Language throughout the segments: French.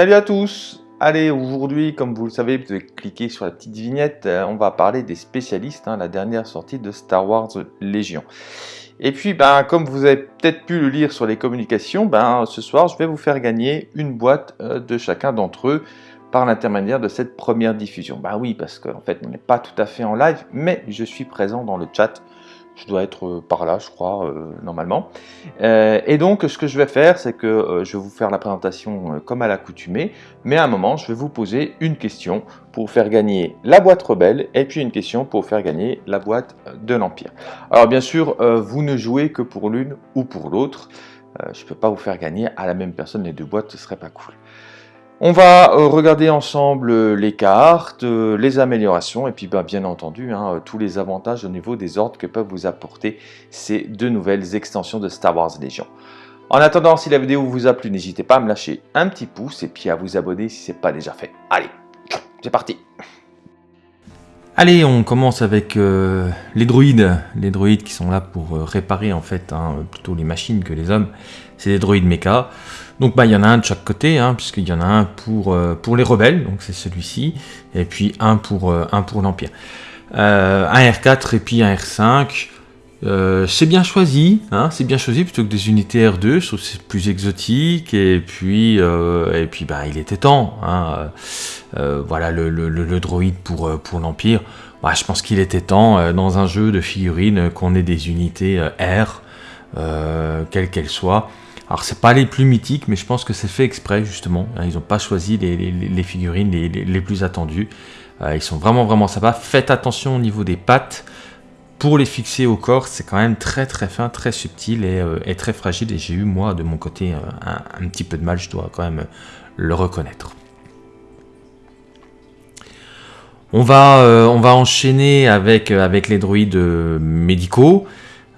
Salut à tous Allez, aujourd'hui, comme vous le savez, vous devez cliquer sur la petite vignette, euh, on va parler des spécialistes, hein, la dernière sortie de Star Wars Légion. Et puis, ben, comme vous avez peut-être pu le lire sur les communications, ben, ce soir, je vais vous faire gagner une boîte euh, de chacun d'entre eux par l'intermédiaire de cette première diffusion. Ben oui, parce qu'en fait, on n'est pas tout à fait en live, mais je suis présent dans le chat je dois être euh, par là, je crois, euh, normalement. Euh, et donc, ce que je vais faire, c'est que je vais vous faire la présentation comme à l'accoutumée, mais à un moment, je vais vous poser une question pour faire gagner la boîte rebelle, et puis une question pour faire gagner la boîte de l'Empire. Alors, bien sûr, vous ne jouez que pour l'une ou pour l'autre. je ne peux pas vous faire gagner à la même personne les deux boîtes, ce serait pas cool. On va euh, regarder ensemble euh, les cartes, euh, les améliorations et puis bah, bien entendu hein, tous les avantages au niveau des ordres que peuvent vous apporter ces deux nouvelles extensions de Star Wars Légion. En attendant, si la vidéo vous a plu, n'hésitez pas à me lâcher un petit pouce et puis à vous abonner si ce n'est pas déjà fait. Allez, c'est parti Allez, on commence avec les droïdes, les droïdes qui sont là pour réparer en fait hein, plutôt les machines que les hommes. C'est des droïdes méca. Donc bah il y en a un de chaque côté, hein, puisqu'il y en a un pour, euh, pour les rebelles, donc c'est celui-ci, et puis un pour, euh, l'Empire. Euh, un R4 et puis un R5, c'est bien choisi, hein, c'est bien choisi plutôt que des unités R2, je trouve c'est plus exotique, et puis, et puis bah, il était temps. Hein, voilà le, le, droïde pour, pour l'Empire. Bah, je pense qu'il était temps dans un jeu de figurines qu'on ait des unités R, quelles qu'elles soient. Alors c'est pas les plus mythiques, mais je pense que c'est fait exprès justement. Hein, ils n'ont pas choisi les, figurines les, plus attendues. Euh, ils sont vraiment vraiment sympas. Faites attention au niveau des pattes. Pour les fixer au corps, c'est quand même très très fin, très subtil et, euh, très fragile. Et j'ai eu moi de mon côté euh, un, petit peu de mal, je dois quand même le reconnaître. On va, enchaîner avec, avec les droïdes médicaux.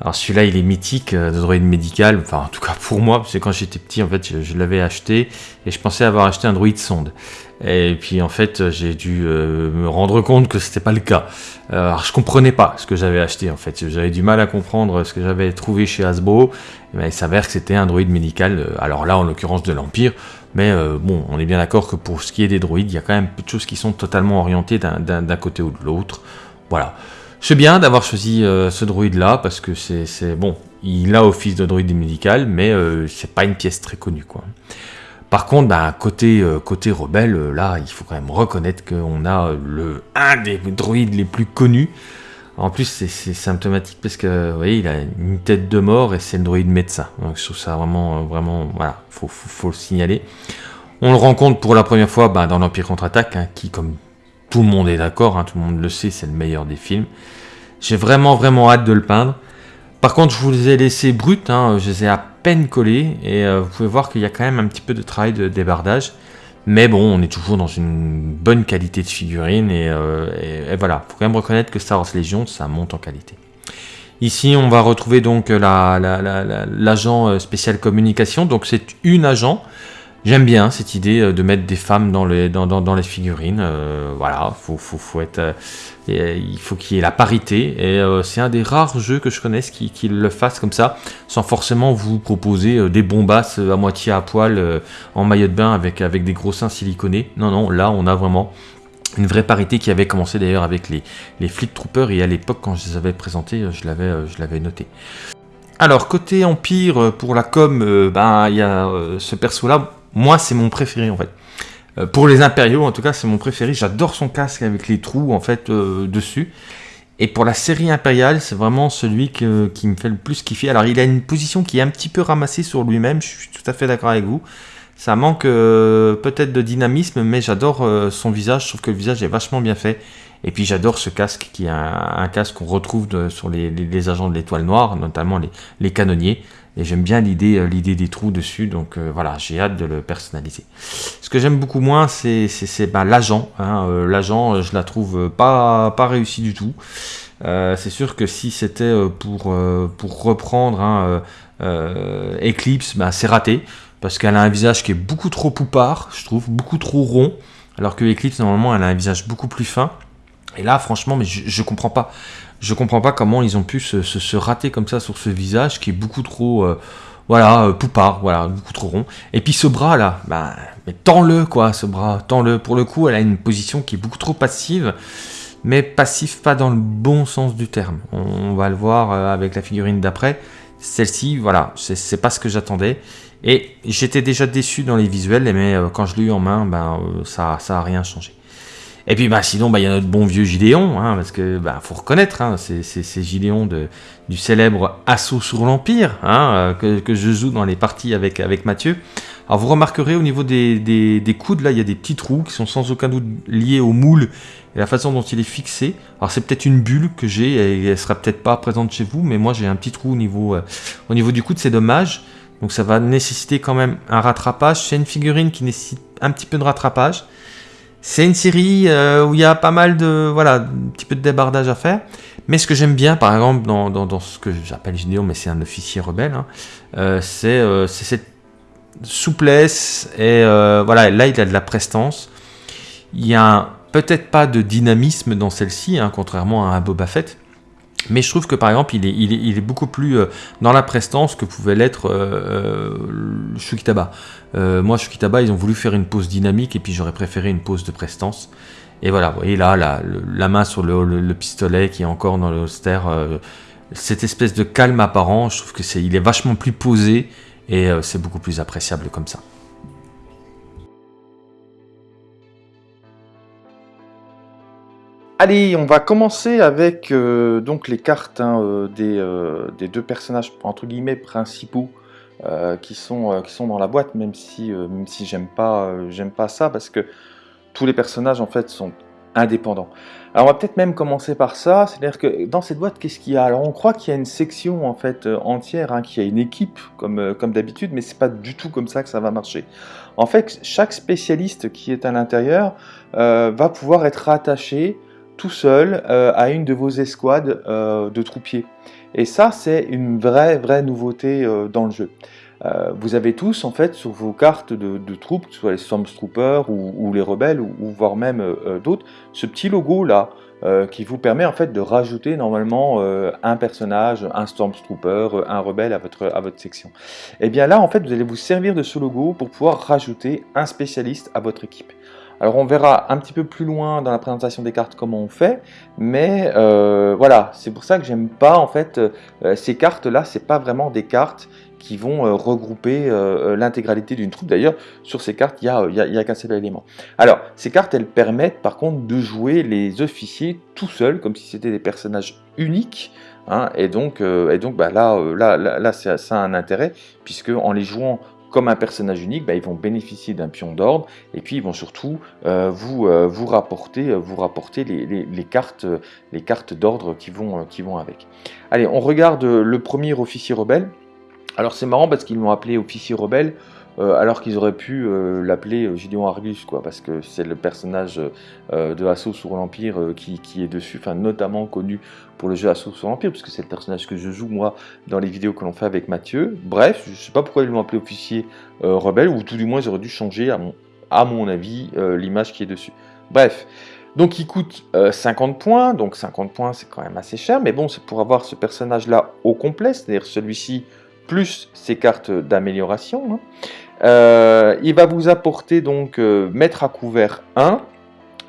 Alors celui-là, il est mythique, euh, de droïde médical, enfin en tout cas pour moi, parce que quand j'étais petit, en fait, je, l'avais acheté, et je pensais avoir acheté un droïde sonde. Et puis en fait, j'ai dû euh, me rendre compte que c'était pas le cas. Euh, alors je comprenais pas ce que j'avais acheté en fait, j'avais du mal à comprendre ce que j'avais trouvé chez Hasbro, il s'avère que c'était un droïde médical, alors là en l'occurrence de l'Empire, mais bon, on est bien d'accord que pour ce qui est des droïdes, il y a quand même peu de choses qui sont totalement orientées d'un côté ou de l'autre. Voilà. C'est bien d'avoir choisi euh, ce droïde là parce que c'est bon, il a office de droïde médical, mais euh, c'est pas une pièce très connue quoi. Par contre, bah, côté, euh, côté rebelle, là, il faut quand même reconnaître qu'on a le, un des droïdes les plus connus. En plus, c'est symptomatique parce que, vous voyez, il a une tête de mort et c'est le droïde médecin. Donc, je trouve ça vraiment, vraiment, voilà, faut, faut, le signaler. On le rencontre pour la première fois bah, dans l'Empire contre-attaque, hein, qui, comme tout le monde est d'accord, hein, tout le monde le sait, c'est le meilleur des films. J'ai vraiment vraiment hâte de le peindre. Par contre, je vous les ai laissés bruts, hein, je les ai à peine collés, et euh, vous pouvez voir qu'il y a quand même un petit peu de travail de débardage. Mais bon, on est toujours dans une bonne qualité de figurine, et, euh, voilà, faut quand même reconnaître que Star Wars Légion, ça monte en qualité. Ici, on va retrouver donc l'agent euh, spécial communication, donc c'est une agent, J'aime bien cette idée euh, de mettre des femmes dans les, figurines. Euh, voilà, faut, euh, il faut qu'il y ait la parité. Et c'est un des rares jeux que je connaisse qui, le fasse comme ça, sans forcément vous proposer des bombasses à moitié à poil en maillot de bain avec, des gros seins siliconés. Non, non, là on a vraiment une vraie parité qui avait commencé d'ailleurs avec les, Fleet Troopers et à l'époque quand je les avais présentés, je l'avais noté. Alors côté Empire, pour la com, ben, il y a ce perso là, moi, c'est mon préféré en fait. Euh, pour les impériaux, en tout cas, c'est mon préféré. J'adore son casque avec les trous en fait euh, dessus. Et pour la série impériale, c'est vraiment celui qui me fait le plus kiffer. Alors, il a une position qui est un petit peu ramassée sur lui-même. Je suis tout à fait d'accord avec vous. Ça manque euh, peut-être de dynamisme, mais j'adore son visage. Je trouve que le visage est vachement bien fait. Et puis j'adore ce casque qui est un, casque qu'on retrouve sur les, agents de l'étoile noire, notamment les canonniers. Et j'aime bien l'idée euh, l'idée des trous dessus, donc euh, voilà, j'ai hâte de le personnaliser. Ce que j'aime beaucoup moins, c'est bah, l'agent. Hein, euh, l'agent, je la trouve pas, pas réussi du tout. c'est sûr que si c'était pour, pour reprendre hein, Eclipse, bah, c'est raté. Parce qu'elle a un visage qui est beaucoup trop poupard, je trouve, beaucoup trop rond. Alors que Eclipse, normalement, elle a un visage beaucoup plus fin. Et là, franchement, mais je, je comprends pas. Je comprends pas comment ils ont pu se, rater comme ça sur ce visage qui est beaucoup trop, euh, voilà, euh, poupard, voilà, beaucoup trop rond. Et puis ce bras là, bah, mais tends-le quoi, ce bras, tends-le. Pour le coup, elle a une position qui est beaucoup trop passive, mais passif pas dans le bon sens du terme. On, va le voir euh, avec la figurine d'après. Celle-ci, voilà, c'est pas ce que j'attendais. Et j'étais déjà déçu dans les visuels, mais euh, quand je l'ai eu en main, ben, ça, ça a rien changé. Et puis bah, sinon, bah, il y a notre bon vieux Gideon, hein, parce que bah, faut reconnaître, hein, c'est Gideon de, du célèbre Assaut sur l'Empire, hein, euh, que, je joue dans les parties avec, avec Mathieu. Alors vous remarquerez au niveau des, des, coudes, là, il y a des petits trous qui sont sans aucun doute liés au moule et la façon dont il est fixé. Alors c'est peut-être une bulle que j'ai, et elle sera peut-être pas présente chez vous, mais moi j'ai un petit trou au niveau, euh, au niveau du coude, c'est dommage. Donc ça va nécessiter quand même un rattrapage. C'est une figurine qui nécessite un petit peu de rattrapage. C'est une série euh, où il y a pas mal de, voilà, un petit peu de débardage à faire. Mais ce que j'aime bien, par exemple, dans, dans, ce que j'appelle Gideon, mais c'est un officier rebelle, hein, euh, euh, c'est cette souplesse et voilà, là il a de la prestance. Il y a peut-être pas de dynamisme dans celle-ci, hein, contrairement à un Boba Fett. Mais je trouve que par exemple, il est, beaucoup plus dans la prestance que pouvait l'être euh, Shukitaba. Euh, moi, Shukitaba, ils ont voulu faire une pause dynamique et puis j'aurais préféré une pause de prestance. Et voilà, vous voyez là, la, main sur le, pistolet qui est encore dans le holster, euh, cette espèce de calme apparent, je trouve que c'est, il est vachement plus posé et euh, c'est beaucoup plus appréciable comme ça. Allez, on va commencer avec donc les cartes hein, des, des, deux personnages principaux euh, qui, sont, euh, dans la boîte, même si, euh, même si j'aime pas, ça, parce que tous les personnages en fait sont indépendants. Alors on va peut-être même commencer par ça, c'est-à-dire que dans cette boîte, qu'est-ce qu'il y a? Alors on croit qu'il y a une section en fait entière, hein, qu'il y a une équipe comme, comme d'habitude, mais c'est pas du tout comme ça que ça va marcher. En fait, chaque spécialiste qui est à l'intérieur va pouvoir être rattaché tout seul à une de vos escouades de troupiers. Et ça, c'est une vraie, vraie nouveauté euh, dans le jeu. Euh, vous avez tous, en fait, sur vos cartes de, troupes, que ce soit les Stormtroopers ou, les rebelles, ou, voire même euh, d'autres, ce petit logo-là, qui vous permet en fait de rajouter normalement un personnage, un Stormtrooper, un rebelle à votre, à votre section. Et eh bien là, en fait, vous allez vous servir de ce logo pour pouvoir rajouter un spécialiste à votre équipe. Alors on verra un petit peu plus loin dans la présentation des cartes comment on fait, mais euh, voilà, c'est pour ça que j'aime pas en fait euh, ces cartes là, c'est pas vraiment des cartes qui vont euh, regrouper l'intégralité d'une troupe. D'ailleurs, sur ces cartes, il n'y a, a qu'un seul élément. Alors, ces cartes, elles permettent par contre de jouer les officiers tout seuls, comme si c'était des personnages uniques, hein, et donc, et donc bah, là, là, là, là ça a un intérêt, puisque en les jouant comme un personnage unique, bah, ils vont bénéficier d'un pion d'ordre et puis ils vont surtout euh, vous, euh, vous rapporter, euh, vous rapporter les, cartes, les cartes d'ordre qui vont, qui vont avec. Allez, on regarde le premier officier rebelle. Alors c'est marrant parce qu'ils l'ont appelé officier rebelle. Euh, alors qu'ils auraient pu euh, l'appeler euh, Gideon Argus, quoi, parce que c'est le personnage de Assaut sur l'Empire qui, est dessus, enfin notamment connu pour le jeu Assaut sur l'Empire, puisque c'est le personnage que je joue moi dans les vidéos que l'on fait avec Mathieu. Bref, je sais pas pourquoi ils l'ont appelé officier rebelle, ou tout du moins ils auraient dû changer, à mon, à mon avis, l'image qui est dessus. Bref. Donc il coûte 50 points, donc 50 points c'est quand même assez cher, mais bon c'est pour avoir ce personnage là au complet, c'est-à-dire celui-ci plus ses cartes d'amélioration. Hein. Euh, il va vous apporter donc euh, mettre à couvert 1.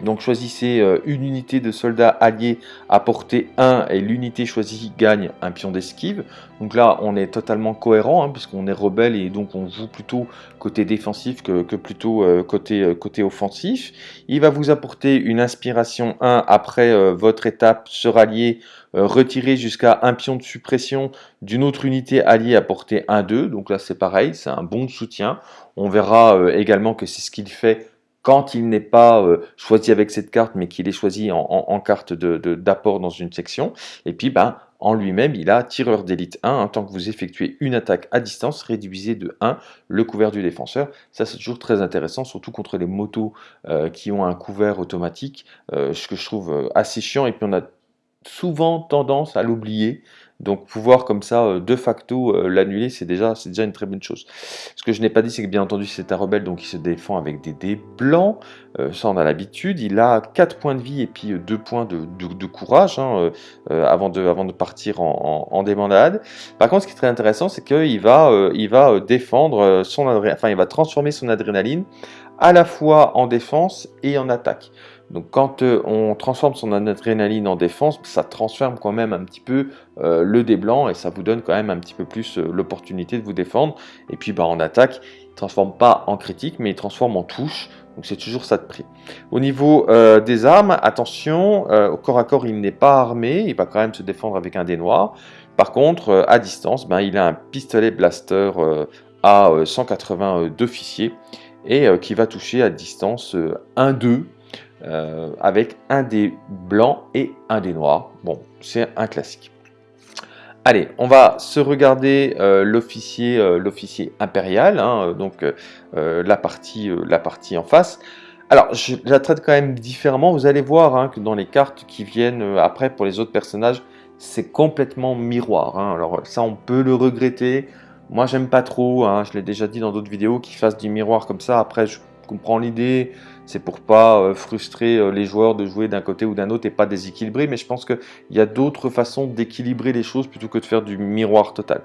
Donc choisissez euh, une unité de soldats alliés à portée 1 et l'unité choisie gagne un pion d'esquive. Donc là on est totalement cohérent hein, puisqu'on est rebelle et donc on joue plutôt côté défensif que, plutôt côté, côté offensif. Il va vous apporter une inspiration 1 après votre étape se rallier retirer jusqu'à un pion de suppression d'une autre unité alliée à portée 1-2. Donc là, c'est pareil, c'est un bon soutien. On verra euh, également que c'est ce qu'il fait quand il n'est pas euh, choisi avec cette carte, mais qu'il est choisi en, carte d'apport dans une section. Et puis, ben, en lui-même, il a tireur d'élite 1. En tant que vous effectuez une attaque à distance, réduisez de 1 le couvert du défenseur. Ça, c'est toujours très intéressant, surtout contre les motos euh, qui ont un couvert automatique, ce que je trouve assez chiant. Et puis, on a souvent tendance à l'oublier. Donc pouvoir comme ça, euh, de facto, euh, l'annuler, c'est déjà, déjà une très bonne chose. Ce que je n'ai pas dit, c'est que bien entendu, c'est un rebelle, donc il se défend avec des dés blancs. Euh, ça, on a l'habitude. Il a 4 points de vie et puis 2 points de, courage hein, avant, de, partir en, en, en, Par contre, ce qui est très intéressant, c'est qu'il il va défendre son enfin, va transformer son adrénaline à la fois en défense et en attaque. Donc quand euh, on transforme son adrénaline en défense, ça transforme quand même un petit peu euh, le dé blanc et ça vous donne quand même un petit peu plus euh, l'opportunité de vous défendre. Et puis bah, en attaque, il ne transforme pas en critique, mais il transforme en touche. Donc c'est toujours ça de prix. Au niveau des armes, attention, au corps à corps, il n'est pas armé, il va quand même se défendre avec un dé noir. Par contre, à distance, ben, il a un pistolet blaster à 180 d'officier et qui va toucher à distance 1-2 euh, avec un des blancs et un des noirs. Bon, c'est un classique. Allez, on va se regarder euh, l'officier euh, l'officier impérial, hein, donc la, partie, la partie en face. Alors, je la traite quand même différemment. Vous allez voir hein, que dans les cartes qui viennent après pour les autres personnages, c'est complètement miroir. Hein. Alors ça, on peut le regretter. Moi, j'aime pas trop. je l'ai déjà dit dans d'autres vidéos, qu'ils fassent du miroir comme ça. Après, je comprends l'idée c'est pour pas euh, frustrer euh, les joueurs de jouer d'un côté ou d'un autre et pas déséquilibrer, mais je pense qu'il y a d'autres façons d'équilibrer les choses plutôt que de faire du miroir total.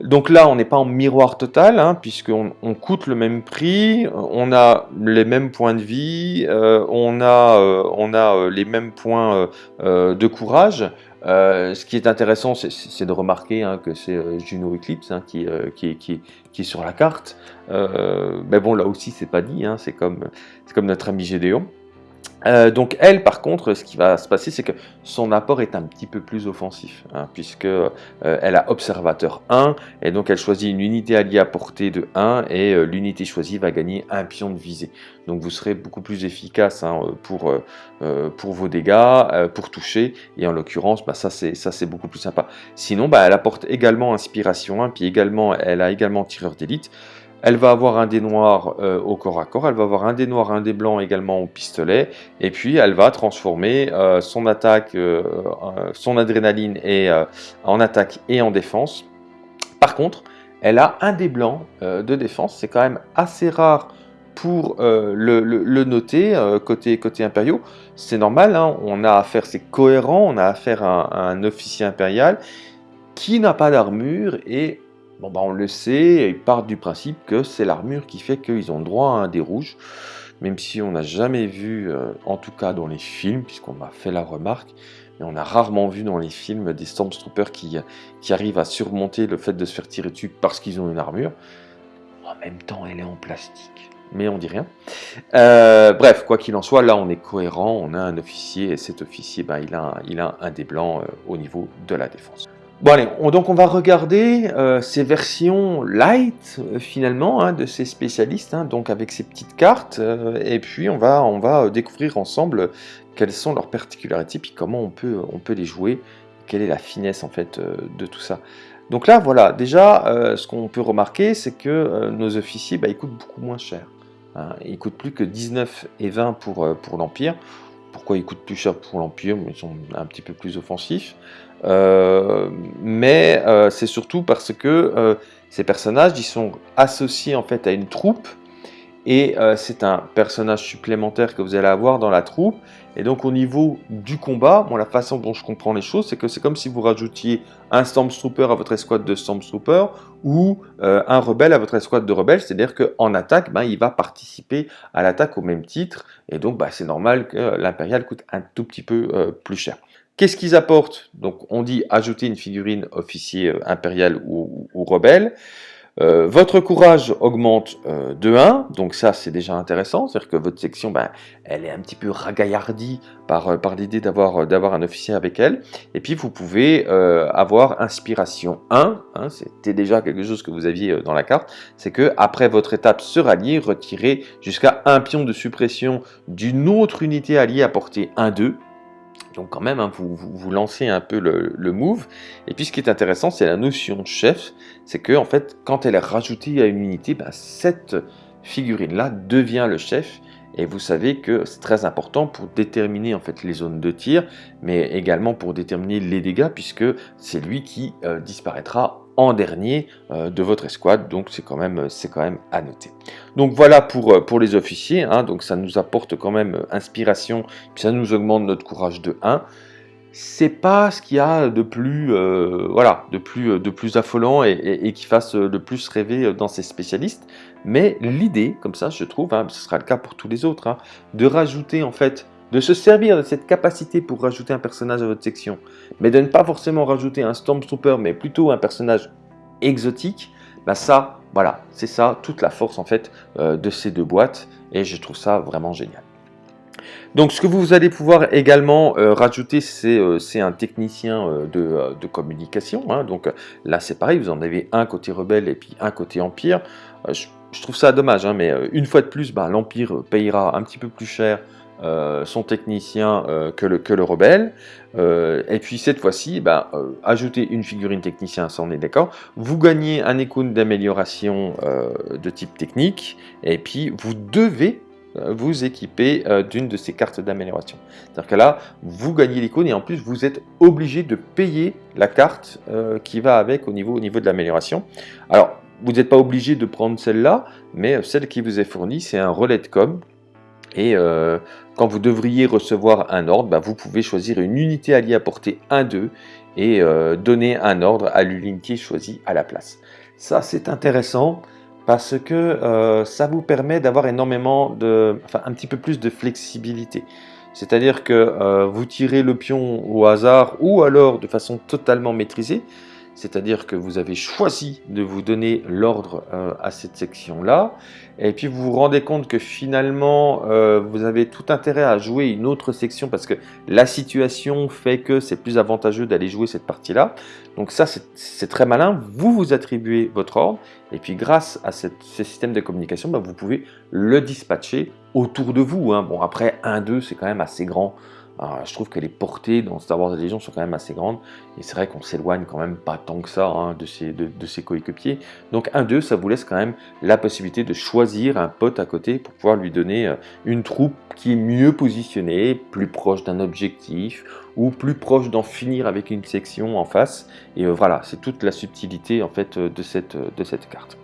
Donc là, on n'est pas en miroir total, hein, puisqu'on on coûte le même prix, on a les mêmes points de vie, euh, on, a, les mêmes points de courage, euh, ce qui est intéressant, c'est de remarquer hein, que c'est euh, Juno Eclipse hein, euh, qui, qui, qui, est sur la carte. mais bon, là aussi, c'est pas dit, hein, c'est comme notre ami Gédéon. Euh, donc elle, par contre, ce qui va se passer, c'est que son apport est un petit peu plus offensif, hein, puisque euh, elle a observateur 1, et donc elle choisit une unité alliée à portée de 1, et euh, l'unité choisie va gagner un pion de visée. Donc vous serez beaucoup plus efficace hein, pour, vos dégâts, pour toucher, et en l'occurrence, bah, ça c'est beaucoup plus sympa. Sinon, bah, elle apporte également inspiration 1, puis elle a également tireur d'élite, elle va avoir un dé noir euh, au corps à corps, elle va avoir un dé noir, un dé blanc également au pistolet, et puis elle va transformer euh, son attaque, euh, son adrénaline et, en attaque et en défense. Par contre, elle a un dé blanc de défense, c'est quand même assez rare pour le, noter côté, côté impériaux. C'est normal, hein, on a affaire, c'est cohérent, on a affaire à un officier impérial qui n'a pas d'armure et Bah on le sait, ils partent du principe que c'est l'armure qui fait qu'ils ont droit à un dé rouge, même si on n'a jamais vu, euh, en tout cas dans les films, puisqu'on m'a fait la remarque, mais on a rarement vu dans les films des Stormtroopers qui, qui arrivent à surmonter le fait de se faire tirer dessus parce qu'ils ont une armure. En même temps, elle est en plastique, mais on dit rien. Euh, bref, quoi qu'il en soit, là on est cohérent, on a un officier, et cet officier, bah, il, a, il a un dé blanc euh, au niveau de la défense. Bon allez, donc on va regarder euh, ces versions light euh, finalement hein, de ces spécialistes, hein, donc avec ces petites cartes, euh, et puis on va, découvrir ensemble quelles sont leurs particularités, puis comment on peut, on peut les jouer, quelle est la finesse en fait de tout ça. Donc là voilà, déjà ce qu'on peut remarquer c'est que nos officiers bah, ils coûtent beaucoup moins cher. Hein. ils coûtent plus que 19 et 20 pour, pour l'Empire. Pourquoi ils coûtent plus cher pour l'Empire? Ils sont un petit peu plus offensifs. Euh, mais euh, c'est surtout parce que euh, ces personnages ils sont associés en fait à une troupe. Et c'est un personnage supplémentaire que vous allez avoir dans la troupe. Et donc au niveau du combat, bon, la façon dont je comprends les choses, c'est que c'est comme si vous rajoutiez un Stormtrooper à votre escouade de Stormtrooper ou un rebelle à votre escouade de rebelles, c'est-à-dire qu'en attaque, ben, il va participer à l'attaque au même titre, et donc ben, c'est normal que l'impérial coûte un tout petit peu plus cher. Qu'est-ce qu'ils apportent? Donc on dit ajouter une figurine officier euh, impérial ou, rebelle. Euh, votre courage augmente euh, de 1, donc ça c'est déjà intéressant, c'est-à-dire que votre section, ben, elle est un petit peu ragaillardie par, l'idée d'avoir un officier avec elle. Et puis vous pouvez avoir inspiration 1, hein, c'était déjà quelque chose que vous aviez dans la carte, c'est que après votre étape se rallier, retirez jusqu'à un pion de suppression d'une autre unité alliée à portée 1-2, donc quand même, hein, vous, lancez un peu le, move. Et puis ce qui est intéressant, c'est la notion de chef. C'est que en fait, quand elle est rajoutée à une unité, bah, cette figurine-là devient le chef. et vous savez que c'est très important pour déterminer les zones de tir, mais également pour déterminer les dégâts, puisque c'est lui qui euh, disparaîtra en dernier euh, de votre escouade, donc c'est quand même c'est quand même à noter. Donc voilà pour, euh, pour les officiers, hein. donc ça nous apporte quand même inspiration, puis ça nous augmente notre courage de 1 c'est pas ce qu'il y a de plus, voilà, de plus, de plus affolant et, qui fasse le plus rêver dans ces spécialistes. Mais l'idée, comme ça, je trouve, hein, ce sera le cas pour tous les autres, hein, de rajouter en fait de se servir de cette capacité pour rajouter un personnage à votre section, mais de ne pas forcément rajouter un Stormtrooper, mais plutôt un personnage exotique, bah ça, voilà, c'est ça, toute la force en fait euh, de ces deux boîtes, et je trouve ça vraiment génial. Donc ce que vous allez pouvoir également euh, rajouter, c'est euh, un technicien de, communication. Hein. donc là c'est pareil, vous en avez un côté rebelle et puis un côté empire. Je, trouve ça dommage, hein, mais une fois de plus, bah, l'empire payera un petit peu plus cher euh, son technicien euh, que, le, que le rebelle. Euh, et puis cette fois-ci, bah, ajouter une figurine technicien, ça on est d'accord. Vous gagnez un icône d'amélioration de type technique. Et puis vous devez vous équiper d'une de ces cartes d'amélioration. C'est-à-dire que là, vous gagnez l'icône et en plus vous êtes obligé de payer la carte qui va avec au niveau, au niveau de l'amélioration. Alors, vous n'êtes pas obligé de prendre celle-là, mais celle qui vous est fournie, c'est un relais de com et euh, quand vous devriez recevoir un ordre, bah, vous pouvez choisir une unité alliée à portée 1-2 et euh, donner un ordre à l'unité choisie à la place. Ça, c'est intéressant parce que euh, ça vous permet d'avoir énormément de, enfin, un petit peu plus de flexibilité. C'est-à-dire que vous tirez le pion au hasard ou alors de façon totalement maîtrisée, c'est-à-dire que vous avez choisi de vous donner l'ordre euh, à cette section-là, et puis vous vous rendez compte que finalement, euh, vous avez tout intérêt à jouer une autre section parce que la situation fait que c'est plus avantageux d'aller jouer cette partie-là. Donc ça, c'est très malin. Vous vous attribuez votre ordre, et puis grâce à ce système de communication, bah, vous pouvez le dispatcher autour de vous. Hein. Bon, après, 1-2, c'est quand même assez grand je trouve que les portées dans Star Wars Légion sont quand même assez grandes, et c'est vrai qu'on s'éloigne quand même pas tant que ça hein, de ses, coéquipiers. Donc 1-2, ça vous laisse quand même la possibilité de choisir un pote à côté pour pouvoir lui donner euh, une troupe qui est mieux positionnée, plus proche d'un objectif, ou plus proche d'en finir avec une section en face. Et euh, voilà, c'est toute la subtilité en fait cette, de cette carte.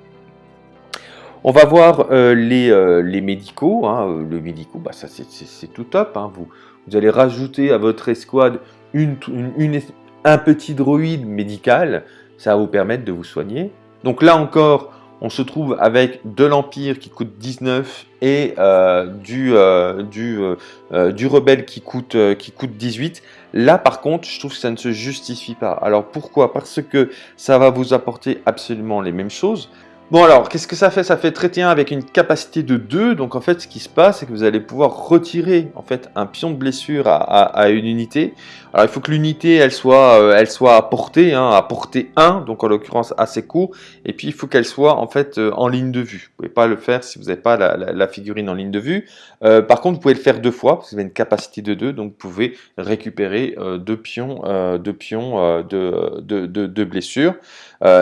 On va voir euh, les, les, médicaux. Hein. Le médicaux, bah, c'est tout top. Hein. Vous, vous allez rajouter à votre escouade un petit droïde médical, ça va vous permettre de vous soigner. Donc là encore, on se trouve avec de l'Empire qui coûte 19 et euh, euh, euh, du Rebelle qui coûte, qui coûte 18. Là par contre, je trouve que ça ne se justifie pas. Alors pourquoi? Parce que ça va vous apporter absolument les mêmes choses. Bon alors, qu'est-ce que ça fait? Ça fait traiter un avec une capacité de 2, donc en fait ce qui se passe c'est que vous allez pouvoir retirer en fait un pion de blessure à, une unité. Alors il faut que l'unité elle soit euh, elle soit à portée, hein, à portée 1, donc en l'occurrence assez court, et puis il faut qu'elle soit en fait euh, en ligne de vue. Vous pouvez pas le faire si vous n'avez pas la, figurine en ligne de vue. Euh, par contre vous pouvez le faire deux fois, parce que vous avez une capacité de 2, donc vous pouvez récupérer deux pions, deux pions de, de, de, de blessure.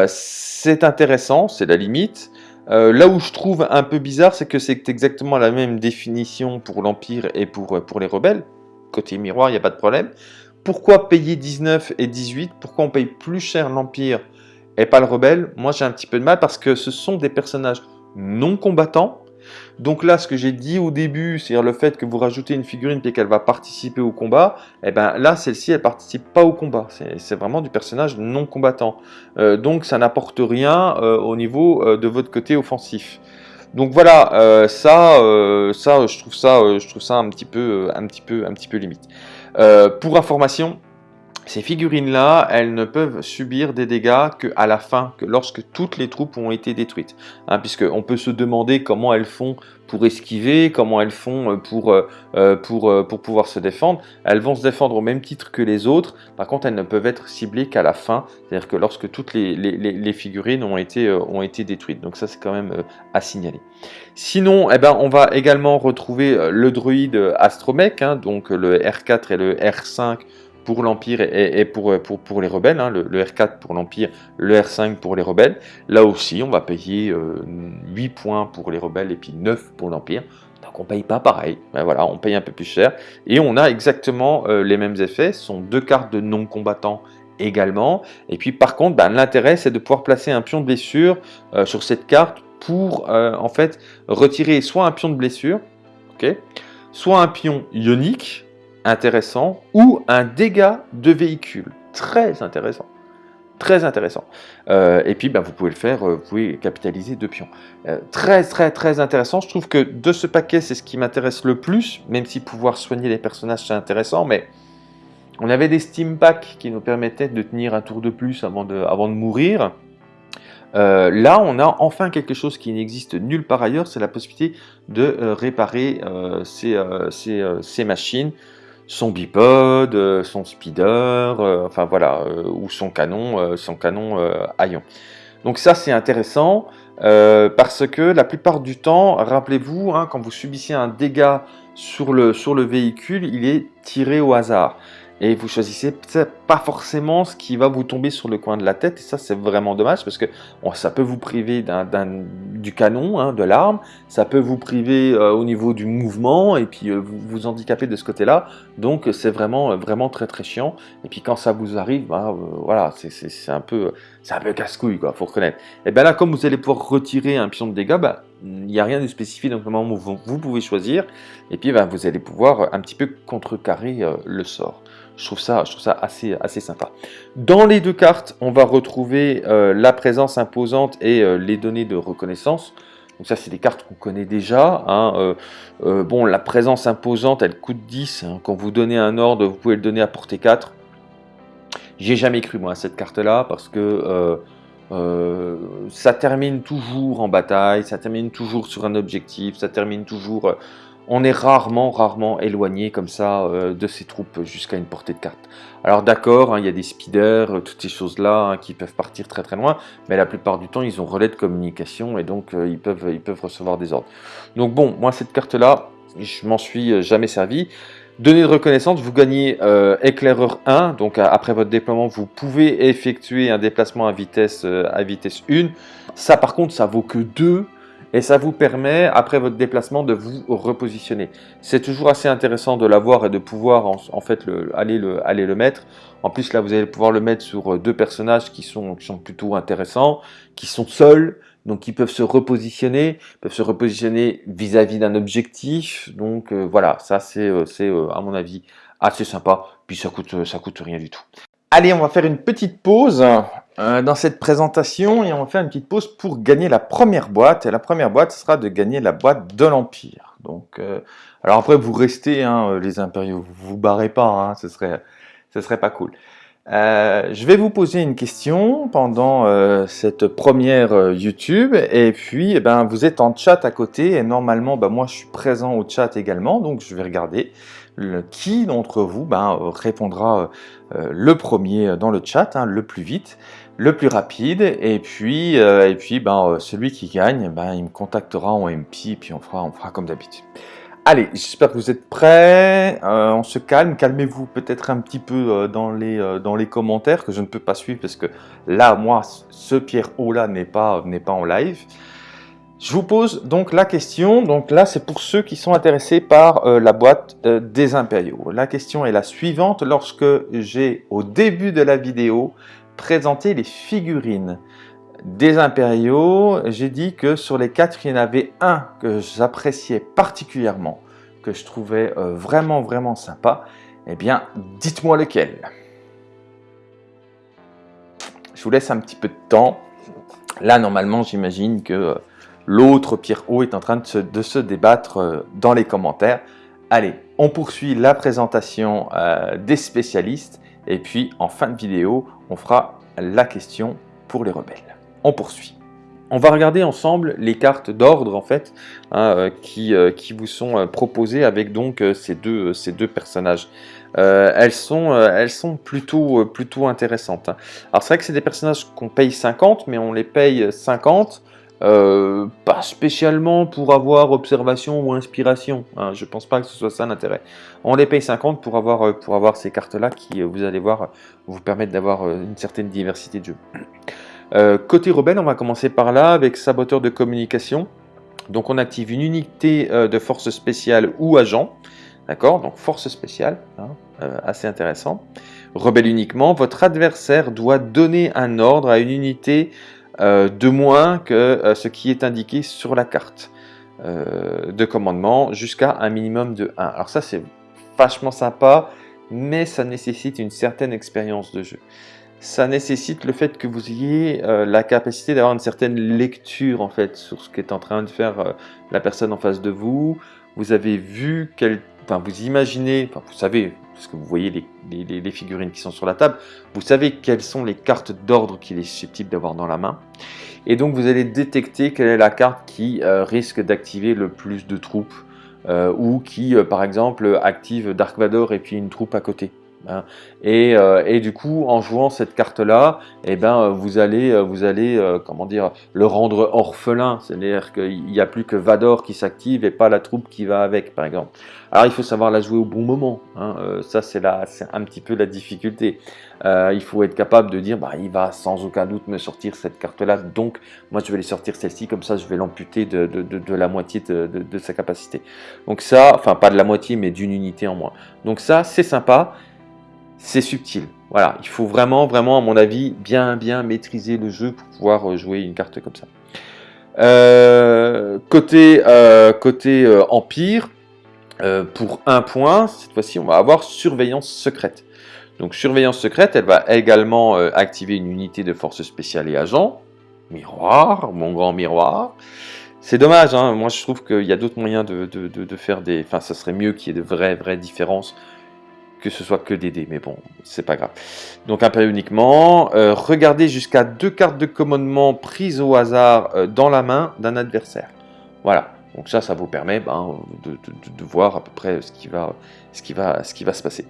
c'est intéressant, c'est la limite là où je trouve un peu bizarre, c'est que c'est exactement la même définition pour l'Empire et pour, pour les rebelles. Côté miroir, il n'y a pas de problème. Pourquoi payer 19 et 18 Pourquoi on paye plus cher l'Empire et pas le rebelle? Moi, j'ai un petit peu de mal parce que ce sont des personnages non combattants donc là, ce que j'ai dit au début, c'est-à-dire le fait que vous rajoutez une figurine et qu'elle va participer au combat, eh ben là, celle-ci, elle participe pas au combat. C'est vraiment du personnage non combattant. Euh, donc ça n'apporte rien euh, au niveau euh, de votre côté offensif. Donc voilà, ça, ça, je trouve ça, je trouve ça un petit peu, un petit peu, un petit peu limite. Pour information, ces figurines-là, elles ne peuvent subir des dégâts qu'à la fin, que lorsque toutes les troupes ont été détruites. Hein, Puisqu'on peut se demander comment elles font pour esquiver, comment elles font euh, pour, euh, euh, pour, pour pouvoir se défendre. Elles vont se défendre au même titre que les autres, par contre elles ne peuvent être ciblées qu'à la fin, c'est-à-dire que lorsque toutes les, les, figurines ont été, ont été détruites. Donc ça c'est quand même à signaler. Sinon, eh ben, on va également retrouver le druide Astromech, hein, donc le R4 et le R5 pour l'Empire et, pour, pour, pour, les rebelles, hein, le, R4 pour l'Empire, le R5 pour les rebelles. Là aussi, on va payer 8 euh, points pour les rebelles et puis 9 pour l'Empire. Donc on paye pas pareil, ben voilà, on paye un peu plus cher. Et on a exactement les mêmes effets, ce sont deux cartes de non-combattants également. Et puis par contre, ben, l'intérêt c'est de pouvoir placer un pion de blessure sur cette carte pour en fait retirer soit un pion de blessure, ok, soit un pion ionique, intéressant, ou un dégât de véhicule, très intéressant. Très intéressant. Euh, et puis, ben, vous pouvez le faire, euh, vous pouvez capitaliser deux pions. Euh, très, très, très intéressant. Je trouve que de ce paquet, c'est ce qui m'intéresse le plus, même si pouvoir soigner les personnages, c'est intéressant, mais on avait des Steam Packs qui nous permettaient de tenir un tour de plus avant de, avant de mourir. là, on a enfin quelque chose qui n'existe nulle part ailleurs, c'est la possibilité de réparer ces, ces, machines son bipode, euh, son speeder, euh, enfin voilà, euh, ou son canon, son canon à. Donc ça c'est intéressant parce que la plupart du temps, rappelez-vous, hein, quand vous subissez un dégât sur le véhicule, il est tiré au hasard et vous choisissez pas forcément ce qui va vous tomber sur le coin de la tête et ça c'est vraiment dommage parce que ça peut vous priver du canon, hein, de l'arme, ça peut vous priver euh, au niveau du mouvement et puis euh, vous vous handicaper de ce côté-là donc c'est vraiment vraiment très très chiant et puis quand ça vous arrive, bah, euh, voilà c'est un peu peu casse-couille quoi, faut reconnaître. Et bien là comme vous allez pouvoir retirer un pion de dégâts, bah, il n'y a rien de spécifique donc moment vous, vous pouvez choisir et puis bah, vous allez pouvoir un petit peu contrecarrer le sort. Je trouve ça, assez, assez sympa. Dans les deux cartes, on va retrouver euh, la présence imposante et euh, les données de reconnaissance. Donc ça, c'est des cartes qu'on connaît déjà. Hein. Euh, bon, la présence imposante, elle coûte 10. Hein. Quand vous donnez un ordre, vous pouvez le donner à portée 4. J'ai jamais cru, moi, à cette carte-là, parce que ça termine toujours en bataille, ça termine toujours sur un objectif, ça termine toujours on est rarement, rarement éloigné comme ça euh, de ces troupes jusqu'à une portée de carte. Alors d'accord, hein, il y a des speeders, euh, toutes ces choses-là hein, qui peuvent partir très très loin, mais la plupart du temps, ils ont relais de communication et donc euh, ils, peuvent, recevoir des ordres. Donc bon, moi cette carte-là, je m'en suis jamais servi. Données de reconnaissance, vous gagnez éclaireur 1, donc après votre déploiement, vous pouvez effectuer un déplacement à vitesse, à vitesse 1. Ça par contre, ça vaut que 2, et ça vous permet, après votre déplacement, de vous repositionner. C'est toujours assez intéressant de l'avoir et de pouvoir en, fait aller, le, aller le mettre. En plus, là, vous allez pouvoir le mettre sur euh, deux personnages qui sont, qui sont plutôt intéressants, qui sont seuls, donc qui peuvent se repositionner, peuvent se repositionner vis-à-vis d'un objectif. Donc euh, voilà, ça c'est, euh, à mon avis assez sympa. Puis ça coûte, ça coûte rien du tout. Allez, on va faire une petite pause euh, dans cette présentation et on va faire une petite pause pour gagner la première boîte. Et la première boîte sera de gagner la boîte de l'Empire. Donc, euh, alors après, vous restez, hein, euh, les impériaux, vous vous barrez pas, hein, ce, serait, serait pas cool. je vais vous poser une question pendant cette première YouTube et puis eh ben, vous êtes en chat à côté et normalement ben, moi je suis présent au chat également donc je vais regarder qui d'entre vous ben, répondra le premier dans le chat, hein, le plus vite le plus rapide et puis euh, ben euh, celui qui gagne ben il me contactera en MP et puis on fera comme d'habitude. Allez, j'espère que vous êtes prêts. Euh, on se calme, calmez-vous peut-être un petit peu dans les commentaires que je ne peux pas suivre parce que là moi ce Pierre O là n'est pas en live. Je vous pose donc la question, donc là c'est pour ceux qui sont intéressés par la boîte des impériaux. La question est la suivante, lorsque j'ai au début de la vidéo présenter les figurines des impériaux, j'ai dit que sur les quatre, il y en avait un que j'appréciais particulièrement, que je trouvais euh, vraiment, vraiment sympa. Eh bien, dites-moi lequel. Je vous laisse un petit peu de temps. Là, normalement, j'imagine que euh, l'autre Pierre O est en train de se, débattre euh, dans les commentaires. Allez, on poursuit la présentation des spécialistes et puis en fin de vidéo, on fera la question pour les rebelles. On poursuit. On va regarder ensemble les cartes d'ordre en fait hein, euh, qui, euh, vous sont euh, proposées avec donc ces deux, personnages. elles, sont, elles sont plutôt, plutôt intéressantes. Hein. Alors c'est vrai que c'est des personnages qu'on paye 50, mais on les paye 50 euh, pas spécialement pour avoir observation ou inspiration. Hein, je pense pas que ce soit ça l'intérêt. On les paye 50 pour avoir, euh, pour avoir ces cartes-là qui, euh, vous allez voir, vous permettent d'avoir une certaine diversité de jeu. côté rebelle, on va commencer par là avec saboteur de communication. Donc on active une unité de force spéciale ou agent. D'accord? Donc force spéciale, hein, assez intéressant. Rebelle uniquement, votre adversaire doit donner un ordre à une unité de moins que ce qui est indiqué sur la carte de commandement jusqu'à un minimum de 1. Alors ça c'est vachement sympa, mais ça nécessite une certaine expérience de jeu ça nécessite le fait que vous ayez euh, la capacité d'avoir une certaine lecture en fait sur ce qu'est en train de faire euh, la personne en face de vous. Vous avez vu quel, enfin vous imaginez, enfin vous savez, parce que vous voyez les, figurines qui sont sur la table, vous savez quelles sont les cartes d'ordre qu'il est susceptible d'avoir dans la main. Et donc vous allez détecter quelle est la carte qui euh, risque d'activer le plus de troupes ou qui par exemple active Dark Vador et puis une troupe à côté. Hein. Euh, et, du coup, en jouant cette carte-là, eh ben, euh, vous allez, euh, vous allez comment dire, le rendre orphelin. C'est-à-dire qu'il n'y a plus que Vador qui s'active et pas la troupe qui va avec, par exemple. Alors, il faut savoir la jouer au bon moment. Hein. ça, c'est un petit peu la difficulté. il faut être capable de dire, bah, il va sans aucun doute me sortir cette carte-là, donc moi, je vais les sortir celle-ci, comme ça, je vais l'amputer de, la moitié de, sa capacité. Donc ça, enfin, pas de la moitié, mais d'une unité en moins. Donc ça, c'est sympa c'est subtil. Voilà, il faut vraiment, vraiment, à mon avis, bien, bien maîtriser le jeu pour pouvoir euh, jouer une carte comme ça. Euh, côté euh, côté Empire, pour un point, cette fois-ci, on va avoir Surveillance secrète. Donc, Surveillance secrète, elle va également activer une unité de force spéciale et agent. Miroir, mon grand miroir. C'est dommage, hein. moi je trouve qu'il y a d'autres moyens de, de, faire des... Enfin, ça serait mieux qu'il y ait de vraies, vraies différences que ce soit que des dés, mais bon, c'est pas grave. Donc un uniquement, euh, regardez jusqu'à deux cartes de commandement prises au hasard euh, dans la main d'un adversaire. Voilà, donc ça, ça vous permet ben, de, voir à peu près ce qui va, ce qui va, ce qui va se passer.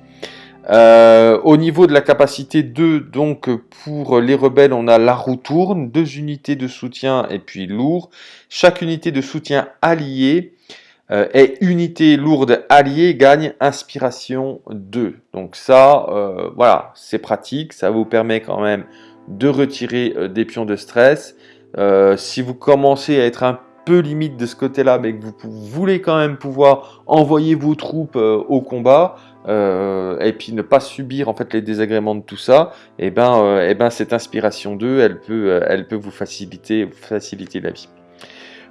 Euh, au niveau de la capacité 2, donc pour les rebelles, on a la roue tourne, deux unités de soutien et puis lourd. Chaque unité de soutien alliée euh, et unité lourde alliée gagne inspiration 2. Donc ça, euh, voilà, c'est pratique, ça vous permet quand même de retirer euh, des pions de stress. si vous commencez à être un peu limite de ce côté-là, mais que vous voulez quand même pouvoir envoyer vos troupes au combat, et puis ne pas subir en fait les désagréments de tout ça, et eh ben, eh ben cette inspiration 2, elle peut, vous faciliter la vie.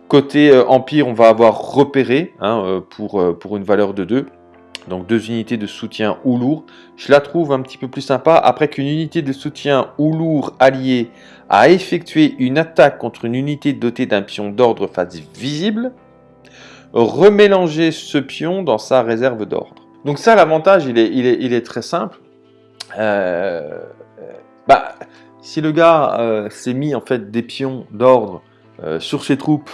Côté euh, Empire, on va avoir repéré hein, euh, pour, euh, pour une valeur de 2. Donc deux unités de soutien ou lourd. Je la trouve un petit peu plus sympa. Après qu'une unité de soutien ou lourd alliée a effectué une attaque contre une unité dotée d'un pion d'ordre face visible, remélanger ce pion dans sa réserve d'ordre. Donc ça, l'avantage, il est, très simple. bah, si le gars s'est mis en fait des pions d'ordre sur ses troupes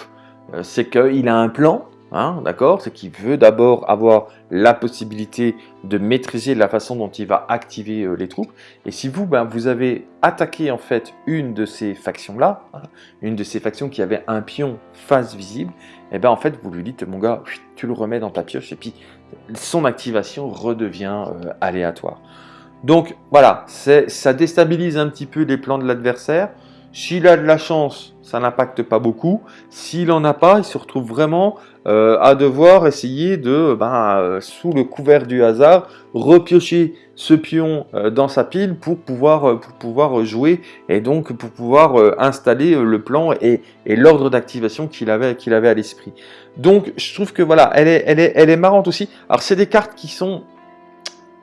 c'est qu'il a un plan, hein, d'accord? C'est qu'il veut d'abord avoir la possibilité de maîtriser la façon dont il va activer euh, les troupes. Et si vous, ben, vous avez attaqué en fait une de ces factions-là, hein, une de ces factions qui avait un pion face visible, et eh ben en fait vous lui dites, mon gars, tu le remets dans ta pioche et puis son activation redevient euh, aléatoire. Donc voilà, ça déstabilise un petit peu les plans de l'adversaire. S'il a de la chance, ça n'impacte pas beaucoup. S'il n'en a pas, il se retrouve vraiment euh, à devoir essayer de, ben, euh, sous le couvert du hasard, repiocher ce pion euh, dans sa pile pour pouvoir, pouvoir jouer et donc pour pouvoir installer le plan et, l'ordre d'activation qu'il avait, qu'il avait à l'esprit. Donc je trouve que voilà, elle est, elle est, elle est marrante aussi. Alors c'est des cartes qui sont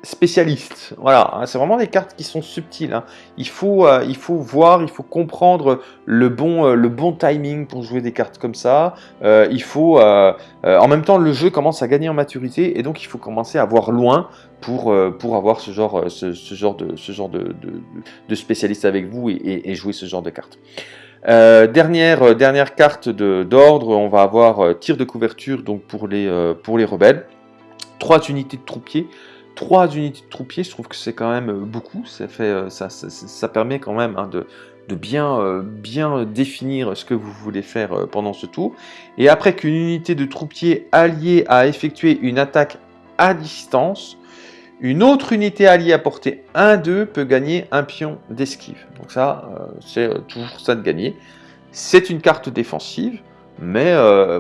spécialiste. Voilà, hein, c'est vraiment des cartes qui sont subtiles. Hein. Il, faut, euh, il faut voir, il faut comprendre le bon, euh, le bon timing pour jouer des cartes comme ça. Euh, il faut, en même temps, le jeu commence à gagner en maturité et donc il faut commencer à voir loin pour, pour avoir ce genre, ce, genre, de, ce genre de, spécialiste avec vous et, jouer ce genre de cartes. dernière, dernière carte d'ordre, on va avoir tir de couverture donc pour les, pour les rebelles. Trois unités de troupiers. 3 unités de troupiers, je trouve que c'est quand même euh, beaucoup. Ça, fait, euh, ça, ça, permet quand même hein, de, de bien, euh, bien définir ce que vous voulez faire pendant ce tour. Et après qu'une unité de troupiers alliée a effectué une attaque à distance, une autre unité alliée à portée 1-2 peut gagner un pion d'esquive. Donc ça, c'est toujours ça de gagner. C'est une carte défensive. Mais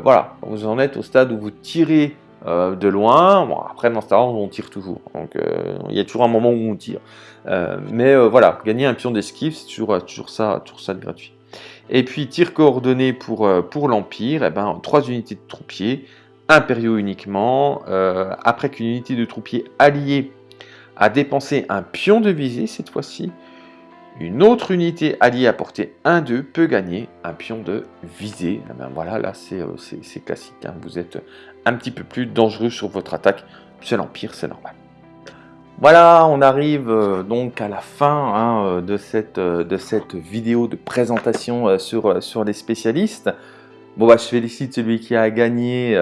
voilà, vous en êtes au stade où vous tirez de loin. Après, dans Star Wars, on tire toujours. Donc, il y a toujours un moment où on tire. mais voilà, gagner un pion d'esquive, c'est toujours, toujours, ça, toujours ça de gratuit. Et puis, tir coordonné pour, pour l'Empire, eh ben, 3 unités de troupiers, impériaux uniquement. après qu'une unité de troupiers alliée a dépensé un pion de visée cette fois-ci, une autre unité alliée à portée 1-2 peut gagner un pion de visée. Eh ben voilà, là c'est euh, classique. Hein. Vous êtes un petit peu plus dangereux sur votre attaque. C'est l'Empire, c'est normal. Voilà, on arrive euh, donc à la fin hein, euh, de, cette, vidéo de présentation sur, sur les spécialistes. Bon bah je félicite celui qui a gagné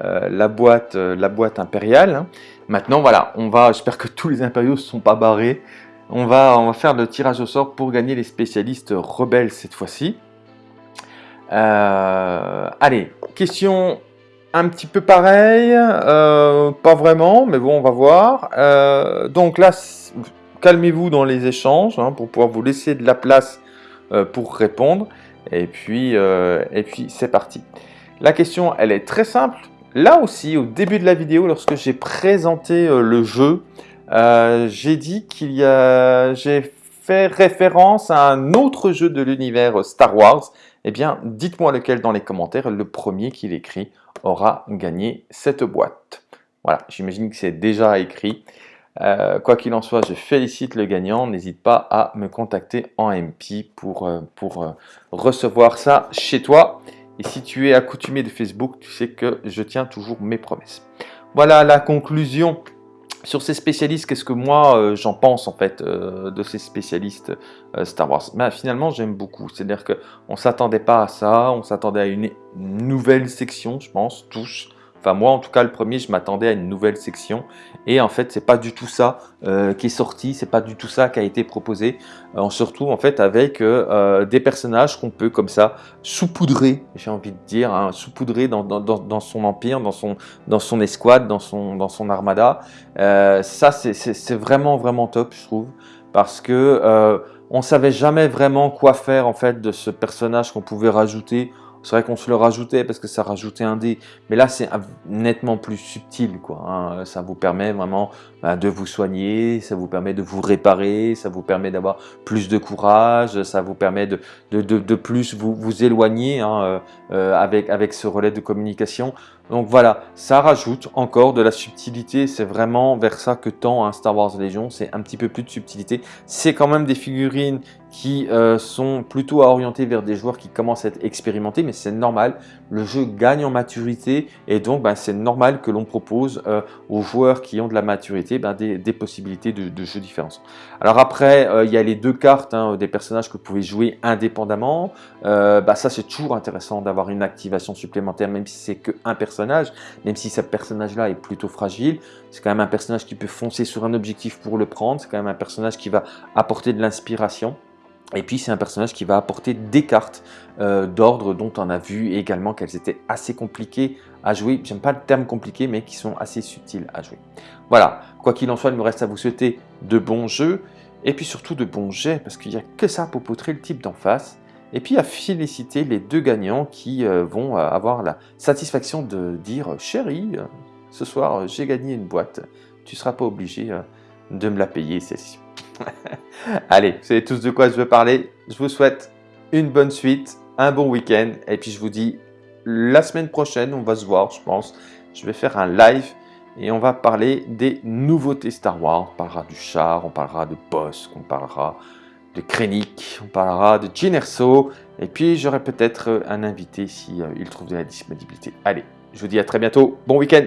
la, boîte, la boîte impériale. Hein. Maintenant voilà, on va, j'espère que tous les impériaux ne sont pas barrés. On va, faire le tirage au sort pour gagner les spécialistes rebelles cette fois-ci. Euh, allez, question un petit peu pareille, euh, pas vraiment, mais bon, on va voir. Euh, donc là, calmez-vous dans les échanges hein, pour pouvoir vous laisser de la place pour répondre. Et puis, et puis c'est parti. La question, elle est très simple. Là aussi, au début de la vidéo, lorsque j'ai présenté le jeu, euh, j'ai dit qu'il y a... J'ai fait référence à un autre jeu de l'univers Star Wars. Eh bien, dites-moi lequel dans les commentaires. Le premier qui l'écrit aura gagné cette boîte. Voilà, j'imagine que c'est déjà écrit. Euh, quoi qu'il en soit, je félicite le gagnant. N'hésite pas à me contacter en MP pour, euh, pour recevoir ça chez toi. Et si tu es accoutumé de Facebook, tu sais que je tiens toujours mes promesses. Voilà la conclusion sur ces spécialistes, qu'est-ce que moi euh, j'en pense en fait euh, de ces spécialistes euh, Star Wars? Ben, Finalement j'aime beaucoup, c'est-à-dire qu'on ne s'attendait pas à ça, on s'attendait à une nouvelle section je pense, tous, Moi, en tout cas, le premier, je m'attendais à une nouvelle section. Et en fait, c'est pas du tout ça euh, qui est sorti, c'est pas du tout ça qui a été proposé. Euh, retrouve en fait avec euh, des personnages qu'on peut comme ça saupoudrer, j'ai envie de dire, hein, saupoudrer dans, dans, son empire, dans son, dans son escouade, dans son, dans son armada. ça, c'est vraiment, vraiment top, je trouve. Parce que on savait jamais vraiment quoi faire en fait de ce personnage qu'on pouvait rajouter c'est vrai qu'on se le rajoutait parce que ça rajoutait un dé, mais là c'est nettement plus subtil. Quoi, hein. Ça vous permet vraiment bah, de vous soigner, ça vous permet de vous réparer, ça vous permet d'avoir plus de courage, ça vous permet de, de, de, plus vous, vous éloigner hein, euh, avec, avec ce relais de communication. Donc voilà, ça rajoute encore de la subtilité, c'est vraiment vers ça que tend un Star Wars Légion, c'est un petit peu plus de subtilité. C'est quand même des figurines qui euh, sont plutôt orientées vers des joueurs qui commencent à être expérimentés, mais c'est normal, le jeu gagne en maturité et donc ben, c'est normal que l'on propose euh, aux joueurs qui ont de la maturité ben, des, possibilités de, jeux différents. Alors après, euh, il y a les deux cartes hein, des personnages que vous pouvez jouer indépendamment, bah, ça c'est toujours intéressant d'avoir une activation supplémentaire, même si c'est qu'un personnage, même si ce personnage-là est plutôt fragile, c'est quand même un personnage qui peut foncer sur un objectif pour le prendre, c'est quand même un personnage qui va apporter de l'inspiration. Et puis c'est un personnage qui va apporter des cartes euh, d'ordre dont on a vu également qu'elles étaient assez compliquées à jouer. J'aime pas le terme compliqué mais qui sont assez subtiles à jouer. Voilà, quoi qu'il en soit, il me reste à vous souhaiter de bons jeux et puis surtout de bons jets parce qu'il n'y a que ça pour poutrer le type d'en face. Et puis à féliciter les deux gagnants qui euh, vont euh, avoir la satisfaction de dire « Chérie, ce soir j'ai gagné une boîte, tu seras pas obligé de me la payer celle-ci ». Allez, vous savez tous de quoi je veux parler. Je vous souhaite une bonne suite, un bon week-end. Et puis je vous dis, la semaine prochaine, on va se voir, je pense. Je vais faire un live et on va parler des nouveautés Star Wars. On parlera du char, on parlera de Boss, on parlera de Krennic, on parlera de Jyn Erso. Et puis j'aurai peut-être un invité si euh, il trouve de la disponibilité. Allez, je vous dis à très bientôt. Bon week-end